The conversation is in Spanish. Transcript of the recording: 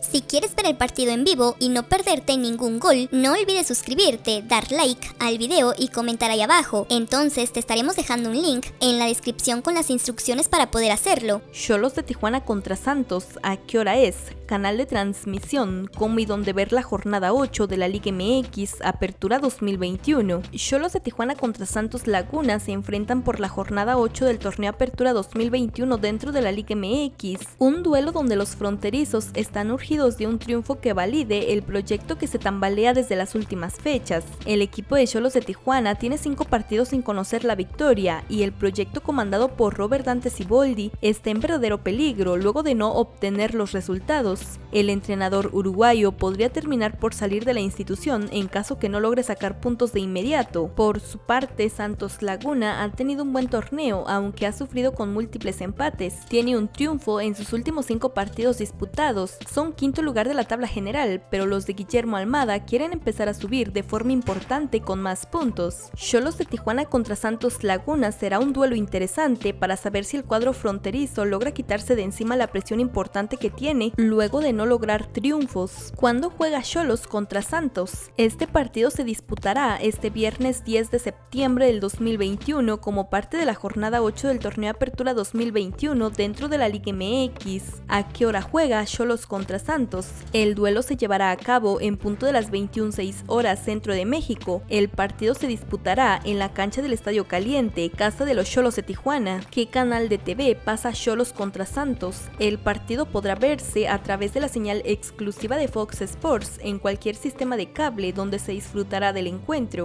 Si quieres ver el partido en vivo y no perderte ningún gol, no olvides suscribirte, dar like al video y comentar ahí abajo. Entonces te estaremos dejando un link en la descripción con las instrucciones para poder hacerlo. Cholos de Tijuana contra Santos, ¿a qué hora es? Canal de transmisión, cómo y dónde ver la jornada 8 de la Liga MX, Apertura 2021. Cholos de Tijuana contra Santos Laguna se enfrentan por la jornada 8 del torneo Apertura 2021 dentro de la Liga MX, un duelo donde los fronterizos están urgidos de un triunfo que valide el proyecto que se tambalea desde las últimas fechas. El equipo de Cholos de Tijuana tiene 5 partidos sin conocer la victoria y el proyecto comandado por Robert Dante Siboldi está en verdadero peligro luego de no obtener los resultados el entrenador uruguayo podría terminar por salir de la institución en caso que no logre sacar puntos de inmediato. Por su parte, Santos Laguna ha tenido un buen torneo, aunque ha sufrido con múltiples empates. Tiene un triunfo en sus últimos cinco partidos disputados. Son quinto lugar de la tabla general, pero los de Guillermo Almada quieren empezar a subir de forma importante con más puntos. Cholos de Tijuana contra Santos Laguna será un duelo interesante para saber si el cuadro fronterizo logra quitarse de encima la presión importante que tiene luego de no lograr triunfos. Cuando juega Cholos contra Santos? Este partido se disputará este viernes 10 de septiembre del 2021 como parte de la jornada 8 del torneo Apertura 2021 dentro de la Liga MX. ¿A qué hora juega Cholos contra Santos? El duelo se llevará a cabo en punto de las 21.06 horas centro de México. El partido se disputará en la cancha del Estadio Caliente, casa de los Cholos de Tijuana. ¿Qué canal de TV pasa Cholos contra Santos? El partido podrá verse a través través de la señal exclusiva de Fox Sports en cualquier sistema de cable donde se disfrutará del encuentro.